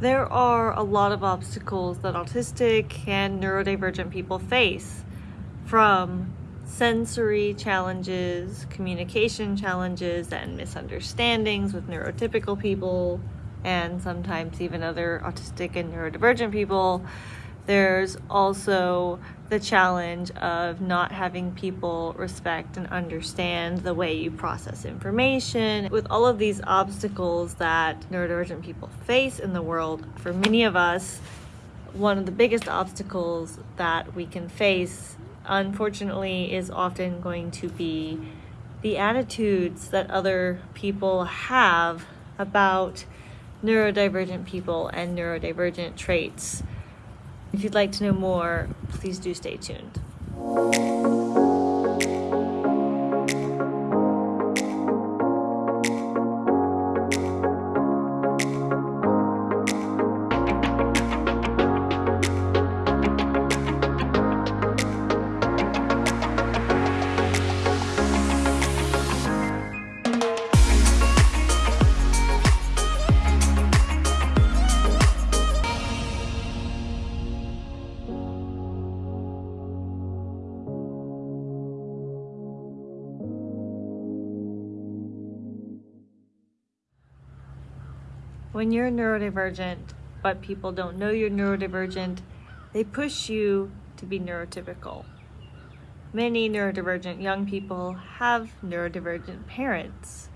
There are a lot of obstacles that autistic and neurodivergent people face from sensory challenges, communication challenges, and misunderstandings with neurotypical people, and sometimes even other autistic and neurodivergent people. There's also the challenge of not having people respect and understand the way you process information. With all of these obstacles that neurodivergent people face in the world, for many of us, one of the biggest obstacles that we can face, unfortunately, is often going to be the attitudes that other people have about neurodivergent people and neurodivergent traits. If you'd like to know more, please do stay tuned. When you're neurodivergent, but people don't know you're neurodivergent, they push you to be neurotypical. Many neurodivergent young people have neurodivergent parents.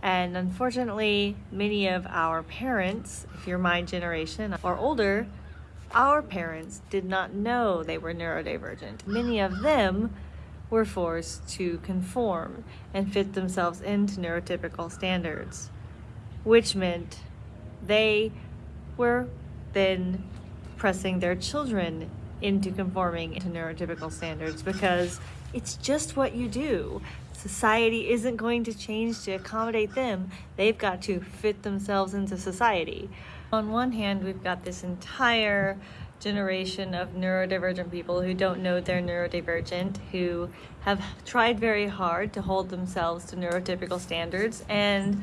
And unfortunately, many of our parents, if you're my generation or older, our parents did not know they were neurodivergent. Many of them were forced to conform and fit themselves into neurotypical standards which meant they were then pressing their children into conforming to neurotypical standards because it's just what you do. Society isn't going to change to accommodate them. They've got to fit themselves into society. On one hand, we've got this entire generation of neurodivergent people who don't know they're neurodivergent, who have tried very hard to hold themselves to neurotypical standards and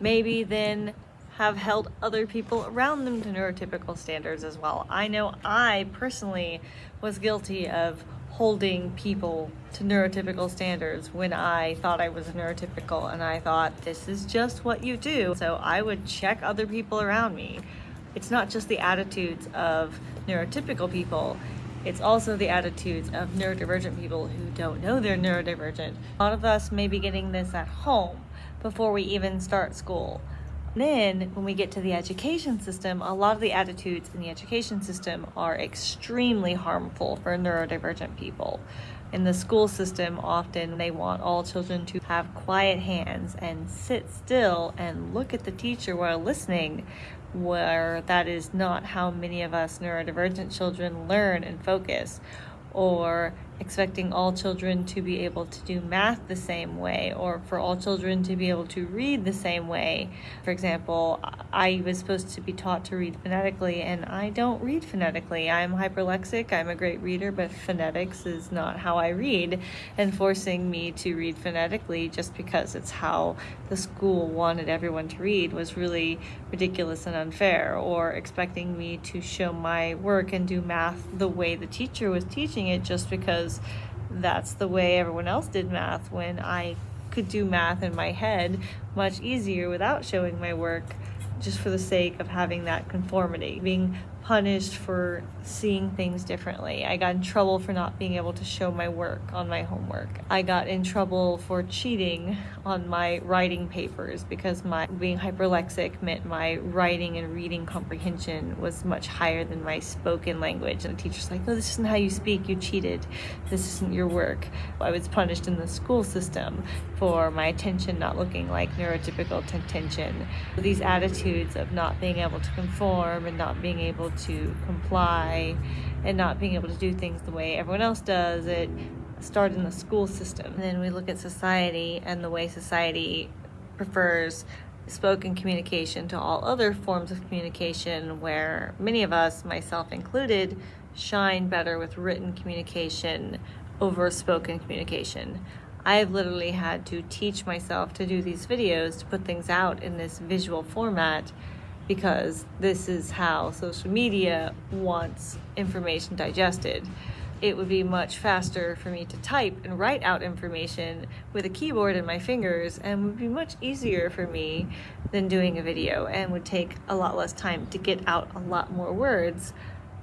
maybe then have held other people around them to neurotypical standards as well. I know I personally was guilty of holding people to neurotypical standards when I thought I was neurotypical and I thought this is just what you do. So I would check other people around me. It's not just the attitudes of neurotypical people, it's also the attitudes of neurodivergent people who don't know they're neurodivergent. A lot of us may be getting this at home before we even start school. Then, when we get to the education system, a lot of the attitudes in the education system are extremely harmful for neurodivergent people. In the school system, often they want all children to have quiet hands and sit still and look at the teacher while listening, where that is not how many of us neurodivergent children learn and focus or expecting all children to be able to do math the same way or for all children to be able to read the same way. For example, I was supposed to be taught to read phonetically and I don't read phonetically. I'm hyperlexic, I'm a great reader, but phonetics is not how I read and forcing me to read phonetically just because it's how the school wanted everyone to read was really ridiculous and unfair or expecting me to show my work and do math the way the teacher was teaching it just because because that's the way everyone else did math when I could do math in my head much easier without showing my work just for the sake of having that conformity, being punished for seeing things differently. I got in trouble for not being able to show my work on my homework. I got in trouble for cheating on my writing papers because my being hyperlexic meant my writing and reading comprehension was much higher than my spoken language. And the teacher's like, "No, this isn't how you speak. You cheated. This isn't your work." I was punished in the school system for my attention not looking like neurotypical attention. These attitudes of not being able to conform and not being able to comply and not being able to do things the way everyone else does. It started in the school system. And then we look at society and the way society prefers spoken communication to all other forms of communication, where many of us, myself included, shine better with written communication over spoken communication. I've literally had to teach myself to do these videos, to put things out in this visual format because this is how social media wants information digested. It would be much faster for me to type and write out information with a keyboard and my fingers, and would be much easier for me than doing a video and would take a lot less time to get out a lot more words.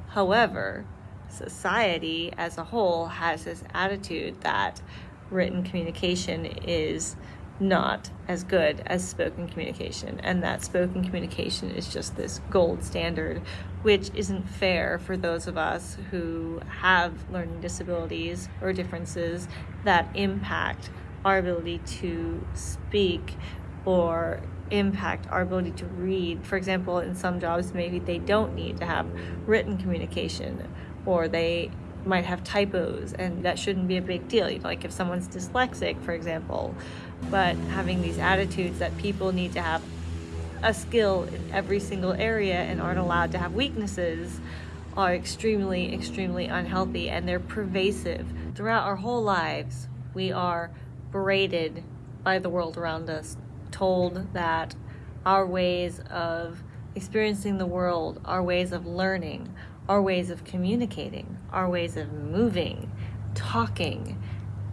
However, society as a whole has this attitude that written communication is not as good as spoken communication, and that spoken communication is just this gold standard, which isn't fair for those of us who have learning disabilities or differences that impact our ability to speak or impact our ability to read. For example, in some jobs, maybe they don't need to have written communication or they might have typos and that shouldn't be a big deal you know, like if someone's dyslexic for example. But having these attitudes that people need to have a skill in every single area and aren't allowed to have weaknesses are extremely extremely unhealthy and they're pervasive. Throughout our whole lives we are berated by the world around us told that our ways of experiencing the world our ways of learning our ways of communicating, our ways of moving, talking,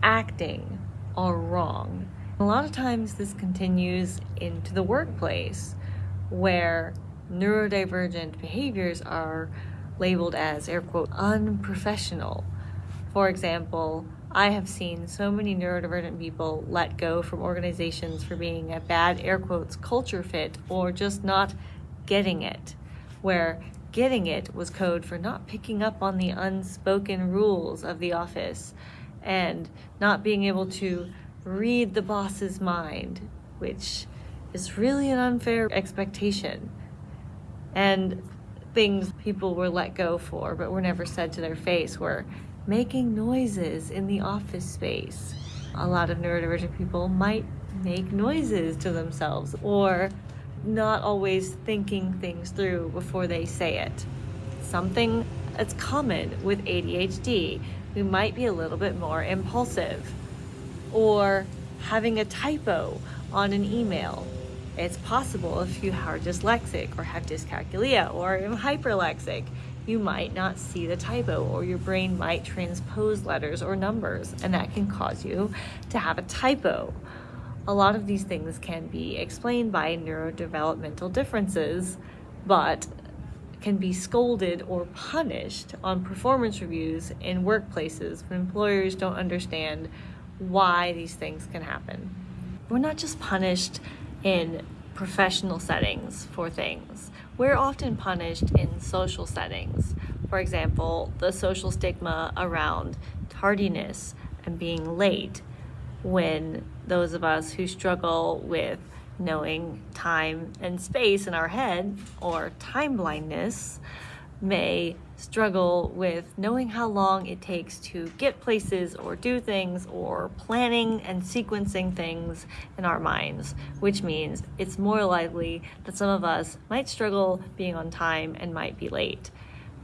acting are wrong. A lot of times this continues into the workplace where neurodivergent behaviors are labeled as air quote unprofessional. For example, I have seen so many neurodivergent people let go from organizations for being a bad air quotes culture fit or just not getting it, where getting it was code for not picking up on the unspoken rules of the office and not being able to read the boss's mind, which is really an unfair expectation. And things people were let go for but were never said to their face were making noises in the office space. A lot of neurodivergent people might make noises to themselves or not always thinking things through before they say it. Something that's common with ADHD. We might be a little bit more impulsive or having a typo on an email. It's possible if you are dyslexic or have dyscalculia or hyperlexic, you might not see the typo or your brain might transpose letters or numbers and that can cause you to have a typo a lot of these things can be explained by neurodevelopmental differences, but can be scolded or punished on performance reviews in workplaces when employers don't understand why these things can happen. We're not just punished in professional settings for things. We're often punished in social settings. For example, the social stigma around tardiness and being late when those of us who struggle with knowing time and space in our head or time blindness may struggle with knowing how long it takes to get places or do things or planning and sequencing things in our minds, which means it's more likely that some of us might struggle being on time and might be late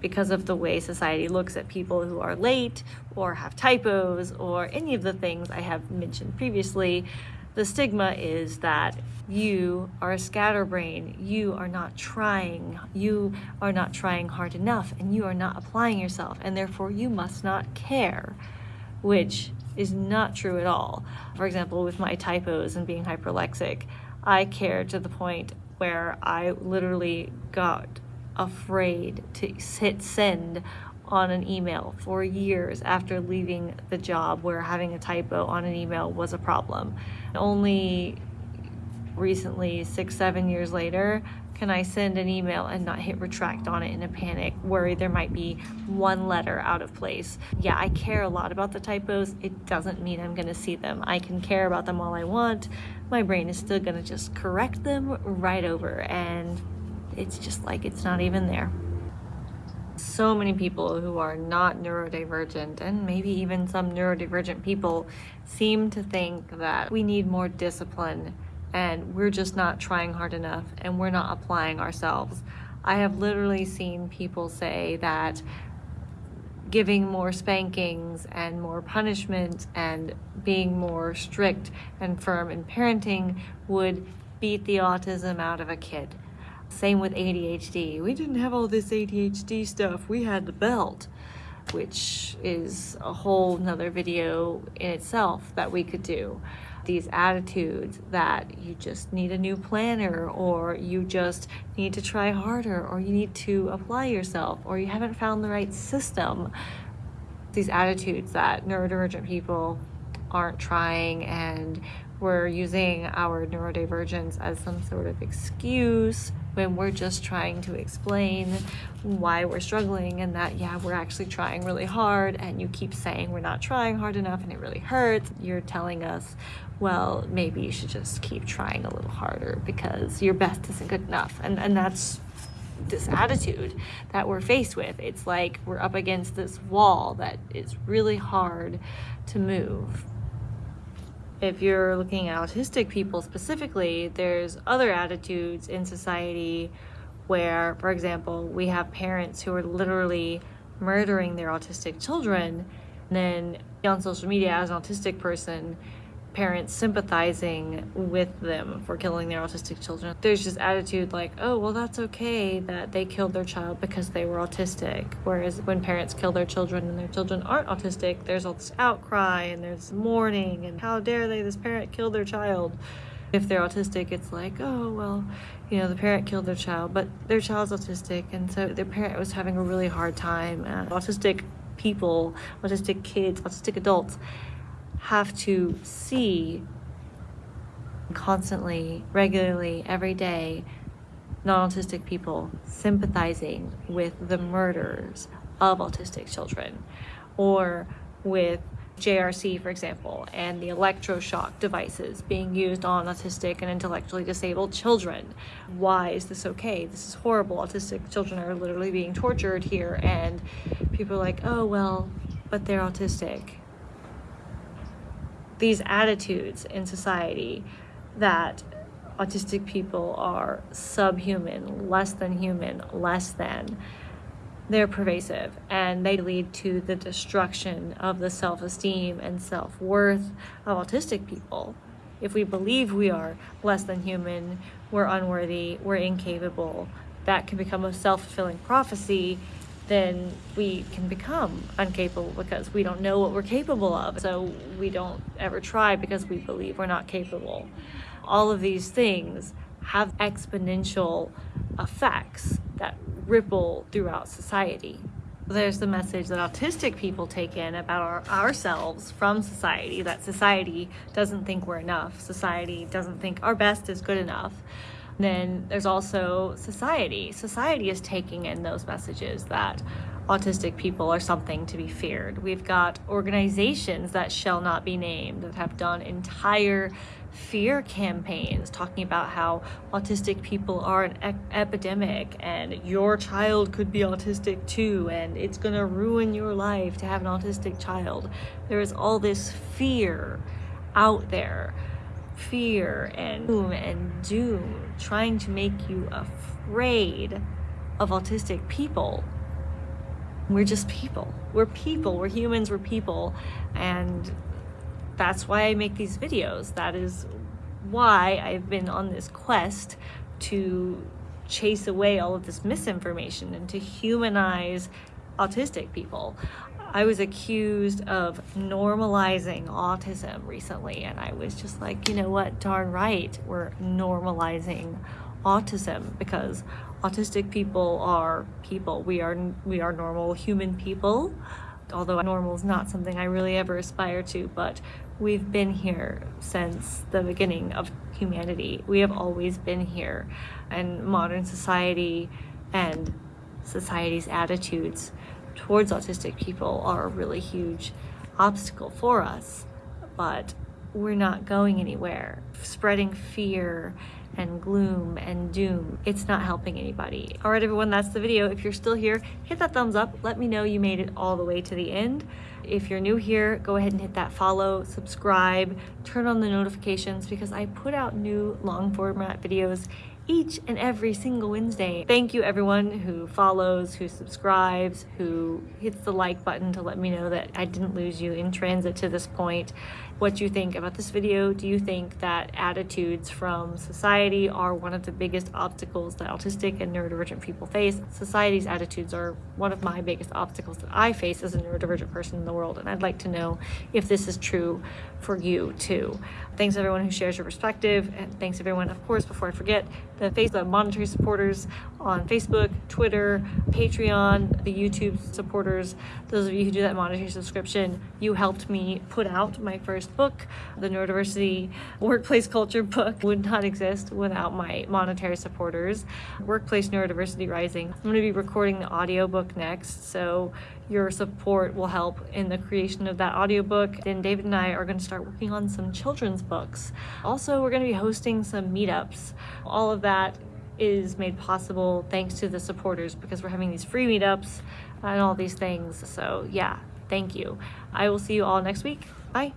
because of the way society looks at people who are late or have typos or any of the things I have mentioned previously, the stigma is that you are a scatterbrain, you are not trying, you are not trying hard enough, and you are not applying yourself, and therefore you must not care, which is not true at all. For example, with my typos and being hyperlexic, I care to the point where I literally got afraid to hit send on an email for years after leaving the job where having a typo on an email was a problem. Only recently, six, seven years later, can I send an email and not hit retract on it in a panic, worried there might be one letter out of place. Yeah, I care a lot about the typos. It doesn't mean I'm gonna see them. I can care about them all I want. My brain is still gonna just correct them right over and it's just like it's not even there. So many people who are not neurodivergent and maybe even some neurodivergent people seem to think that we need more discipline and we're just not trying hard enough and we're not applying ourselves. I have literally seen people say that giving more spankings and more punishment and being more strict and firm in parenting would beat the autism out of a kid. Same with ADHD. We didn't have all this ADHD stuff. We had the belt, which is a whole nother video in itself that we could do. These attitudes that you just need a new planner, or you just need to try harder, or you need to apply yourself, or you haven't found the right system. These attitudes that neurodivergent people aren't trying and we're using our neurodivergence as some sort of excuse when we're just trying to explain why we're struggling and that, yeah, we're actually trying really hard and you keep saying we're not trying hard enough and it really hurts. You're telling us, well, maybe you should just keep trying a little harder because your best isn't good enough. And, and that's this attitude that we're faced with. It's like we're up against this wall that is really hard to move if you're looking at autistic people specifically, there's other attitudes in society where, for example, we have parents who are literally murdering their autistic children. And then on social media, as an autistic person, parents sympathizing with them for killing their autistic children. There's just attitude like, oh, well, that's okay that they killed their child because they were autistic. Whereas when parents kill their children and their children aren't autistic, there's all this outcry and there's mourning and how dare they, this parent killed their child. If they're autistic, it's like, oh, well, you know, the parent killed their child, but their child's autistic, and so their parent was having a really hard time. Uh, autistic people, autistic kids, autistic adults have to see constantly, regularly, every day, non-autistic people sympathizing with the murders of autistic children or with JRC, for example, and the electroshock devices being used on autistic and intellectually disabled children. Why is this okay? This is horrible. Autistic children are literally being tortured here, and people are like, oh, well, but they're autistic these attitudes in society that autistic people are subhuman, less than human, less than, they're pervasive and they lead to the destruction of the self-esteem and self-worth of autistic people. If we believe we are less than human, we're unworthy, we're incapable, that can become a self-fulfilling prophecy then we can become incapable because we don't know what we're capable of. So we don't ever try because we believe we're not capable. All of these things have exponential effects that ripple throughout society. There's the message that autistic people take in about our, ourselves from society, that society doesn't think we're enough. Society doesn't think our best is good enough. Then there's also society. Society is taking in those messages that autistic people are something to be feared. We've got organizations that shall not be named that have done entire fear campaigns talking about how autistic people are an e epidemic and your child could be autistic too and it's gonna ruin your life to have an autistic child. There is all this fear out there fear and doom and doom trying to make you afraid of autistic people. We're just people. We're people. We're humans. We're people. And that's why I make these videos. That is why I've been on this quest to chase away all of this misinformation and to humanize autistic people I was accused of normalizing autism recently, and I was just like, you know what, darn right, we're normalizing autism because autistic people are people. We are we are normal human people, although normal is not something I really ever aspire to, but we've been here since the beginning of humanity. We have always been here, and modern society and society's attitudes towards autistic people are a really huge obstacle for us, but we're not going anywhere. Spreading fear and gloom and doom, it's not helping anybody. All right, everyone, that's the video. If you're still here, hit that thumbs up. Let me know you made it all the way to the end. If you're new here, go ahead and hit that follow, subscribe, turn on the notifications because I put out new long format videos each and every single Wednesday. Thank you everyone who follows, who subscribes, who hits the like button to let me know that I didn't lose you in transit to this point. What you think about this video. Do you think that attitudes from society are one of the biggest obstacles that autistic and neurodivergent people face? Society's attitudes are one of my biggest obstacles that I face as a neurodivergent person in the world, and I'd like to know if this is true for you too. Thanks everyone who shares your perspective, and thanks everyone, of course, before I forget, the Facebook monetary supporters on Facebook, Twitter, Patreon, the YouTube supporters, those of you who do that monetary subscription, you helped me put out my first book. The Neurodiversity Workplace Culture book would not exist without my monetary supporters. Workplace Neurodiversity Rising. I'm going to be recording the audiobook next, so your support will help in the creation of that audiobook. Then David and I are going to start working on some children's books. Also, we're going to be hosting some meetups. All of that is made possible thanks to the supporters because we're having these free meetups and all these things. So, yeah, thank you. I will see you all next week. Bye.